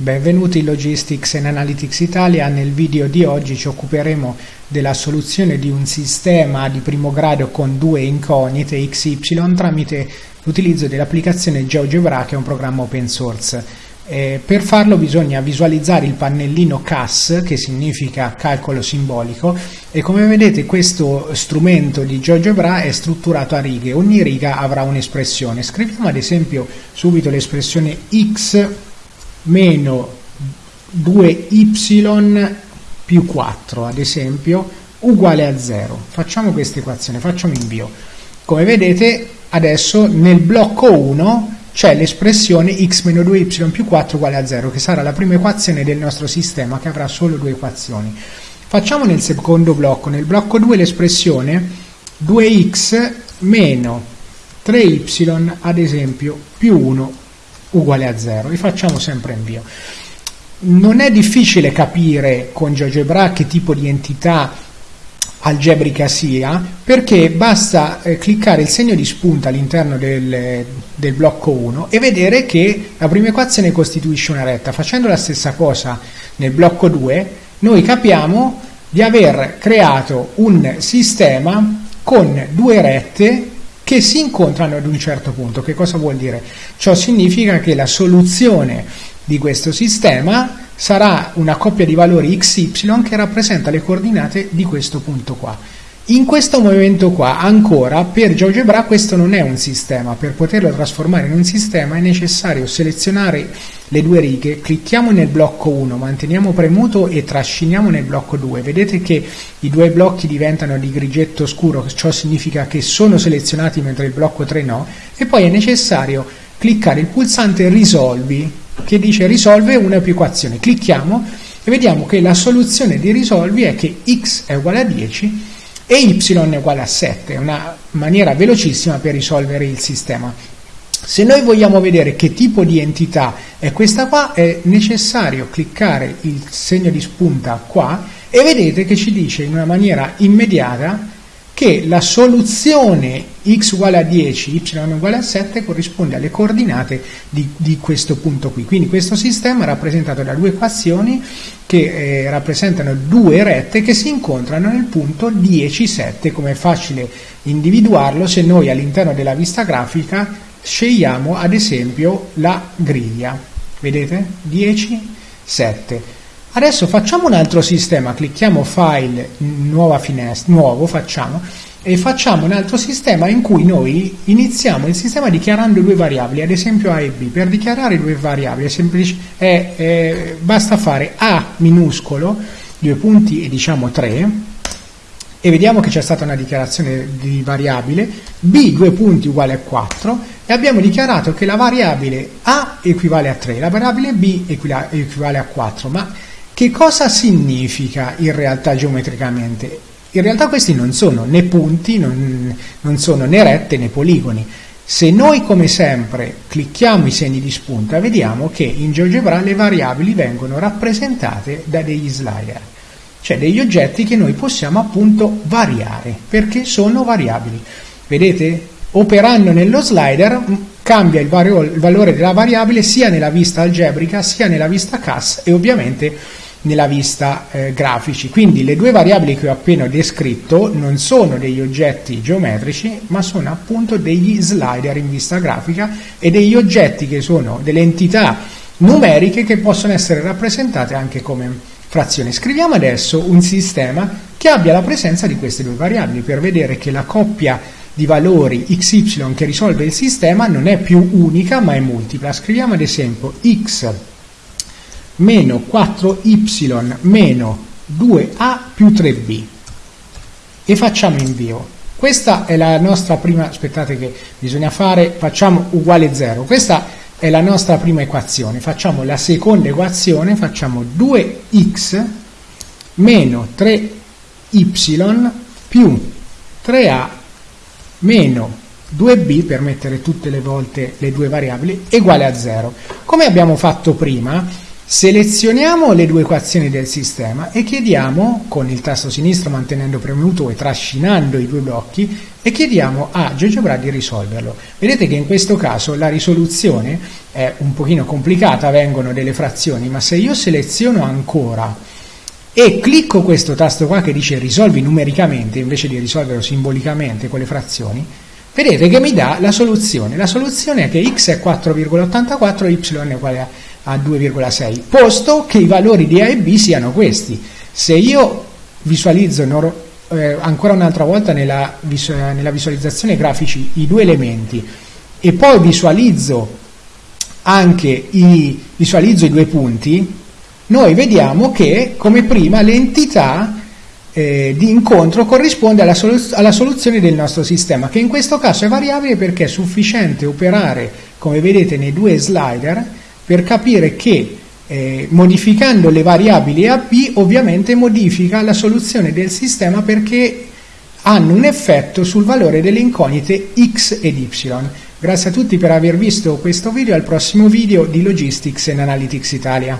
Benvenuti in Logistics and Analytics Italia. Nel video di oggi ci occuperemo della soluzione di un sistema di primo grado con due incognite XY tramite l'utilizzo dell'applicazione GeoGebra che è un programma open source. Eh, per farlo bisogna visualizzare il pannellino CAS che significa calcolo simbolico e come vedete questo strumento di GeoGebra è strutturato a righe, ogni riga avrà un'espressione. Scriviamo ad esempio subito l'espressione x meno 2y più 4 ad esempio uguale a 0 facciamo questa equazione facciamo invio. Come vedete adesso nel blocco 1 c'è l'espressione x meno 2y più 4 uguale a 0 che sarà la prima equazione del nostro sistema che avrà solo due equazioni. Facciamo nel secondo blocco. Nel blocco 2 l'espressione 2x meno 3y ad esempio più 1 uguale a 0 e facciamo sempre invio. Non è difficile capire con GeoGebra che tipo di entità algebrica sia perché basta eh, cliccare il segno di spunta all'interno del, del, blocco 1 e vedere che la prima equazione costituisce una retta. Facendo la stessa cosa nel blocco 2 noi capiamo di aver creato un sistema con due rette che si incontrano ad un certo punto. Che cosa vuol dire? Ciò significa che la soluzione di questo sistema sarà una coppia di valori xy che rappresenta le coordinate di questo punto qua. In questo momento qua, ancora, per GeoGebra questo non è un sistema, per poterlo trasformare in un sistema è necessario selezionare le due righe, clicchiamo nel blocco 1, manteniamo premuto e trasciniamo nel blocco 2, vedete che i due blocchi diventano di grigetto scuro, ciò significa che sono selezionati mentre il blocco 3 no, e poi è necessario cliccare il pulsante risolvi, che dice risolve una più equazione, clicchiamo e vediamo che la soluzione di risolvi è che x è uguale a 10 e y è uguale a 7, è una maniera velocissima per risolvere il sistema. Se noi vogliamo vedere che tipo di entità è questa qua, è necessario cliccare il segno di spunta qua e vedete che ci dice in una maniera immediata che la soluzione x uguale a 10, y uguale a 7 corrisponde alle coordinate di, di questo punto qui. Quindi questo sistema è rappresentato da due equazioni che eh, rappresentano due rette che si incontrano nel punto 10, 7, come è facile individuarlo se noi all'interno della vista grafica scegliamo ad esempio la griglia. Vedete? 10, 7. Adesso facciamo un altro sistema, clicchiamo File, nuova finestra, nuovo, facciamo, e facciamo un altro sistema in cui noi iniziamo il sistema dichiarando due variabili, ad esempio A e B. Per dichiarare due variabili è semplice, è, è, basta fare A minuscolo, due punti e diciamo 3, e vediamo che c'è stata una dichiarazione di variabile, B due punti uguale a 4, e abbiamo dichiarato che la variabile A equivale a 3, la variabile B equivale a 4, ma che cosa significa in realtà geometricamente? In realtà questi non sono né punti, non, non sono né rette né poligoni. Se noi come sempre clicchiamo i segni di spunta vediamo che in GeoGebra le variabili vengono rappresentate da degli slider, cioè degli oggetti che noi possiamo appunto variare perché sono variabili. Vedete? Operando nello slider cambia il, il valore della variabile sia nella vista algebrica sia nella vista CAS e ovviamente nella vista eh, grafici. Quindi le due variabili che ho appena descritto non sono degli oggetti geometrici, ma sono appunto degli slider in vista grafica e degli oggetti che sono delle entità numeriche che possono essere rappresentate anche come frazioni. Scriviamo adesso un sistema che abbia la presenza di queste due variabili per vedere che la coppia di valori xy che risolve il sistema non è più unica ma è multipla. Scriviamo ad esempio x meno 4y meno 2a più 3b e facciamo invio. Questa è la nostra prima, aspettate che bisogna fare, facciamo uguale 0, questa è la nostra prima equazione, facciamo la seconda equazione, facciamo 2x meno 3y più 3a meno 2b per mettere tutte le volte le due variabili uguale a 0. Come abbiamo fatto prima, Selezioniamo le due equazioni del sistema e chiediamo, con il tasto sinistro mantenendo premuto e trascinando i due blocchi, e chiediamo a GeoGebra di risolverlo. Vedete che in questo caso la risoluzione è un pochino complicata, vengono delle frazioni, ma se io seleziono ancora e clicco questo tasto qua che dice risolvi numericamente invece di risolverlo simbolicamente con le frazioni, vedete che mi dà la soluzione. La soluzione è che x è 4,84, y è uguale a a 2,6, posto che i valori di A e B siano questi. Se io visualizzo eh, ancora un'altra volta nella, visu nella visualizzazione grafici i due elementi e poi visualizzo anche i, visualizzo i due punti, noi vediamo che come prima l'entità eh, di incontro corrisponde alla, soluz alla, soluzione del nostro sistema, che in questo caso è variabile perché è sufficiente operare, come vedete nei due slider, per capire che eh, modificando le variabili A, B ovviamente modifica la soluzione del sistema perché hanno un effetto sul valore delle incognite X ed Y. Grazie a tutti per aver visto questo video, al prossimo video di Logistics and Analytics Italia.